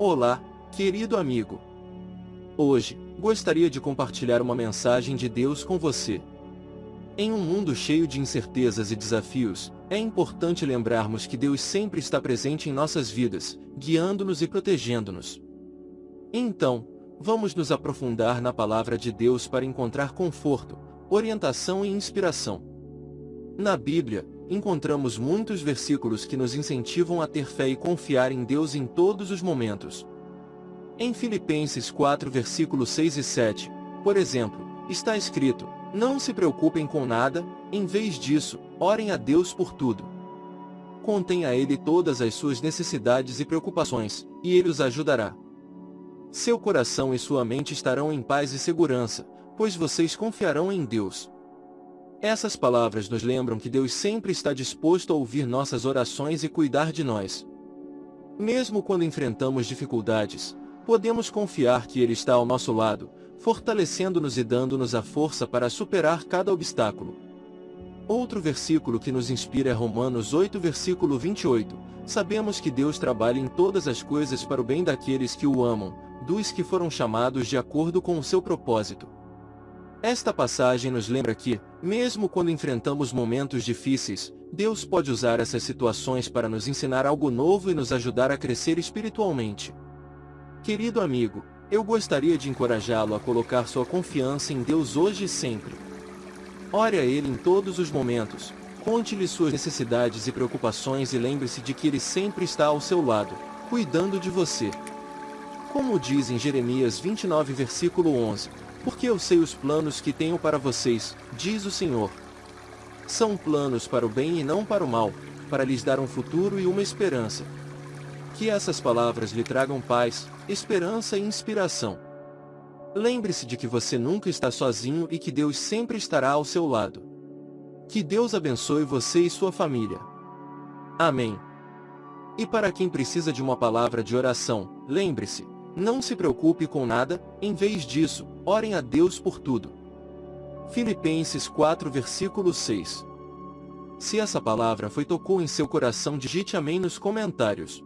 Olá, querido amigo. Hoje, gostaria de compartilhar uma mensagem de Deus com você. Em um mundo cheio de incertezas e desafios, é importante lembrarmos que Deus sempre está presente em nossas vidas, guiando-nos e protegendo-nos. Então, vamos nos aprofundar na palavra de Deus para encontrar conforto, orientação e inspiração. Na Bíblia, encontramos muitos versículos que nos incentivam a ter fé e confiar em Deus em todos os momentos. Em Filipenses 4 versículos 6 e 7, por exemplo, está escrito, Não se preocupem com nada, em vez disso, orem a Deus por tudo. Contem a Ele todas as suas necessidades e preocupações, e Ele os ajudará. Seu coração e sua mente estarão em paz e segurança, pois vocês confiarão em Deus. Essas palavras nos lembram que Deus sempre está disposto a ouvir nossas orações e cuidar de nós. Mesmo quando enfrentamos dificuldades, podemos confiar que Ele está ao nosso lado, fortalecendo-nos e dando-nos a força para superar cada obstáculo. Outro versículo que nos inspira é Romanos 8 versículo 28. Sabemos que Deus trabalha em todas as coisas para o bem daqueles que o amam, dos que foram chamados de acordo com o seu propósito. Esta passagem nos lembra que, mesmo quando enfrentamos momentos difíceis, Deus pode usar essas situações para nos ensinar algo novo e nos ajudar a crescer espiritualmente. Querido amigo, eu gostaria de encorajá-lo a colocar sua confiança em Deus hoje e sempre. Ore a Ele em todos os momentos, conte-lhe suas necessidades e preocupações e lembre-se de que Ele sempre está ao seu lado, cuidando de você. Como diz em Jeremias 29 versículo 11, porque eu sei os planos que tenho para vocês, diz o Senhor. São planos para o bem e não para o mal, para lhes dar um futuro e uma esperança. Que essas palavras lhe tragam paz, esperança e inspiração. Lembre-se de que você nunca está sozinho e que Deus sempre estará ao seu lado. Que Deus abençoe você e sua família. Amém. E para quem precisa de uma palavra de oração, lembre-se, não se preocupe com nada, em vez disso, orem a Deus por tudo. Filipenses 4 versículo 6 Se essa palavra foi tocou em seu coração digite amém nos comentários.